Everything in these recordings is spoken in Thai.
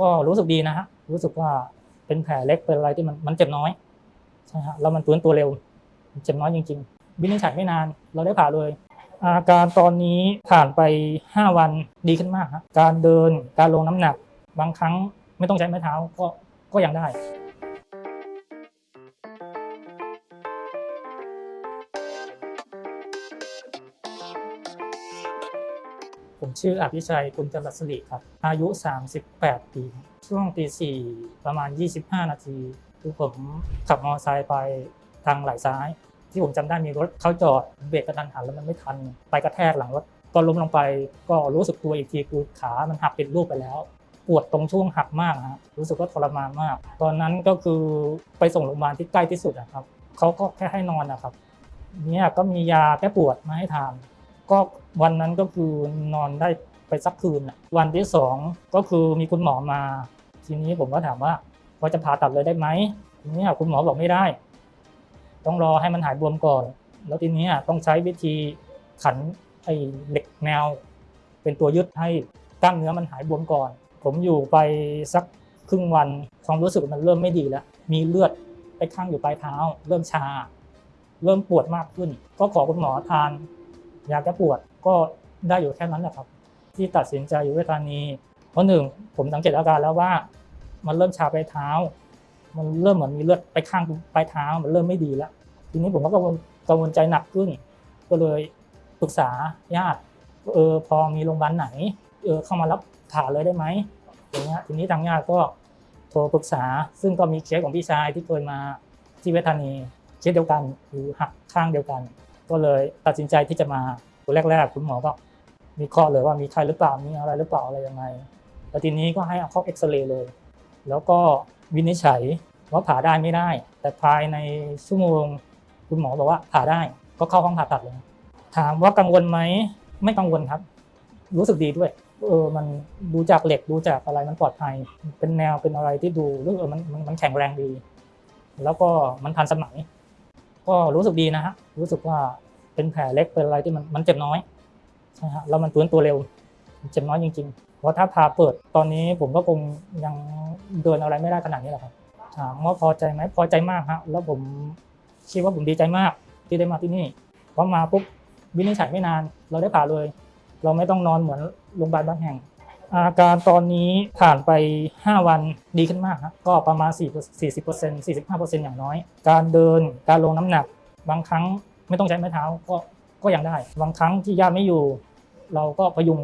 ก็รู้สึกดีนะฮะรู้สึกว่าเป็นแผลเล็กเป็นอะไรที่มันมันเจ็บน้อยใช่ฮะแล้วมันฟื้นตัวเร็วเจ็บน้อยจริงๆวินิจฉัยไม่นาน เราได้ผ่าเลย อาการตอนนี้ผ่านไป 5 วันดีขึ้นมากฮะการเดินการลงน้ำหนัก บางครั้งไม่ต้องใช้ไม้เท้าก็ก็ยังได้ ผมชื่ออภิชัยคุณจรัสริครับ อายุ 38 ปี ช่วงตีสี่ประมาณ 25 นาทีคือผมขับมอเตอร์ไซค์ไปทางไหลซ้าย ที่ผมจำได้มีรถเข้าจอดเบรกกระทันหันแล้วมันไม่ทัน ไปกระแทกหลังรถก็ล้มลงไปก็รู้สึกตัวอีกทีคือขามันหักเป็นรูปไปแล้ว ปวดตรงช่วงหักมากนะฮะรู้สึกว่าทรมานมาก ตอนนั้นก็คือไปส่งโรงพยาบาลที่ใกล้ที่สุดนะครับเขาก็แค่ให้นอนนะครับเนี่ยก็มียาแก้ปวดมาให้ทาน ก็วันนั้นก็คือนอนได้ไปสักคืนน่ะวันที่สองก็คือมีคุณหมอมา ทีนี้ผมก็ถามว่าว่าจะผ่าตัดเลยได้ไหมทีนี้คุณหมอบอกไม่ได้ ต้องรอให้มันหายบวมก่อน แล้วทีนี้ต้องใช้วิธีขันไอ้เหล็กแนว เป็นตัวยึดให้กล้ามเนื้อมันหายบวมก่อน ผมอยู่ไปสักครึ่งวันความรู้สึกมันเริ่มไม่ดีแล้ว มีเลือดไปข้างอยู่ปลายเท้า เริ่มชา เริ่มปวดมากขึ้น ก็ขอคุณหมอทาน ยาแก้ปวดก็ได้อยู่แค่นั้นแหละครับ ที่ตัดสินใจอยู่เวทานีเพราะหนึ่งผมสังเกตอาการแล้วว่า มันเริ่มชาปลายเท้า มันเริ่มเหมือนมีเลือดไปข้างปลายเท้า มันเริ่มไม่ดีแล้ว ทีนี้ผมก็กังวลกังวลใจหนักขึ้น ก็เลยปรึกษาญาติเออพอมีโรงพยาบาลไหนเออเข้ามารับผ่าเลยได้ไหมอย่างเงี้ยทีนี้ทางญาติก็โทรปรึกษา ซึ่งก็มีเคสของพี่ชายที่เคยมาที่เวทานีเคสเดียวกันหรือหักข้างเดียวกัน ก็เลยตัดสินใจที่จะมาตัวแรกๆคุณหมอก็มีข้อเลยว่ามีใครหรือเปล่ามีอะไรหรือเปล่าอะไรยังไงแล้วทีนี้ก็ให้เอาเข้าเอ็กซเรย์เลย แล้วก็วินิจฉัยว่าผ่าได้ไม่ได้ แต่ภายในชั่วโมง คุณหมอบอกว่าผ่าได้ก็เข้าห้องผ่าตัดเลย ถามว่ากังวลไหมไม่กังวลครับ รู้สึกดีด้วยเออมันดูจากเหล็กดูจากอะไรมันปลอดภัย เป็นแนวเป็นอะไรที่ดูรู้เออมันมันมันแข็งแรงดี แล้วก็มันทันสมัย ก็รู้สึกดีนะฮะรู้สึกว่าเป็นแผลเล็กเป็นอะไรที่มันมันเจ็บน้อยใช่ฮะแล้วมันฟื้นตัวเร็วเจ็บน้อยจริงๆเพราะถ้าพาเปิดตอนนี้ผมก็คงยังเดินอะไรไม่ได้ขนาดนี้แหละครับถามว่าพอใจไหมพอใจมากฮะแล้วผมคิดว่าผมดีใจมากที่ได้มาที่นี่เพราะมาปุ๊บวินิจฉัยไม่นาน เราได้ผ่าเลย เราไม่ต้องนอนเหมือนโรงพยาบาลบางแห่ง อาการตอนนี้ผ่านไป 5 วันดีขึ้นมากครับก็ประมาณ 40% 45%อย่างน้อย การเดินการลงน้ำหนัก บางครั้งไม่ต้องใช้ไม้เท้าก็ก็ยังได้ บางครั้งที่ญาติไม่อยู่ เราก็พยุง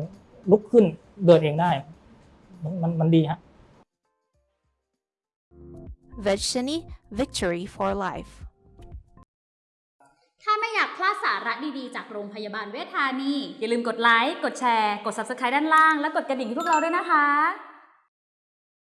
ลุกขึ้นเดินเองได้ มันมันมันดีฮะ Vegshani Victory for Life ถ้าไม่อยากพลาดสาระดีๆ จากโรงพยาบาลเวชธานี อย่าลืมกดไลค์ กดแชร์ กด Subscribe ด้านล่าง และกดกระดิ่งให้พวกเราด้วยนะคะ